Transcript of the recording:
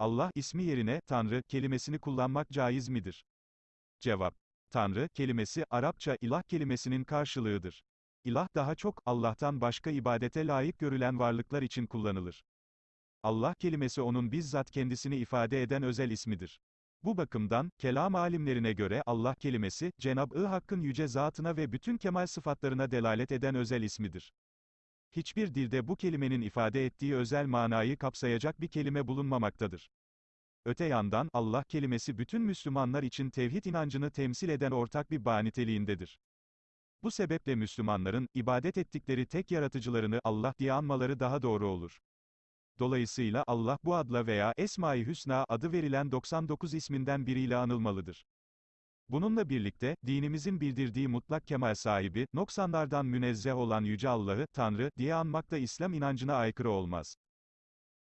Allah ismi yerine Tanrı kelimesini kullanmak caiz midir? Cevap: Tanrı kelimesi Arapça ilah kelimesinin karşılığıdır. İlah daha çok Allah'tan başka ibadete layık görülen varlıklar için kullanılır. Allah kelimesi onun bizzat kendisini ifade eden özel ismidir. Bu bakımdan, kelam alimlerine göre Allah kelimesi, Cenab-ı Hakk'ın yüce zatına ve bütün kemal sıfatlarına delalet eden özel ismidir. Hiçbir dilde bu kelimenin ifade ettiği özel manayı kapsayacak bir kelime bulunmamaktadır. Öte yandan, Allah kelimesi bütün Müslümanlar için tevhid inancını temsil eden ortak bir bağ niteliğindedir. Bu sebeple Müslümanların, ibadet ettikleri tek yaratıcılarını Allah diye anmaları daha doğru olur. Dolayısıyla Allah bu adla veya Esma-i Hüsna adı verilen 99 isminden biriyle anılmalıdır. Bununla birlikte, dinimizin bildirdiği mutlak kemal sahibi, noksanlardan münezzeh olan Yüce Allah'ı, Tanrı, diye anmak da İslam inancına aykırı olmaz.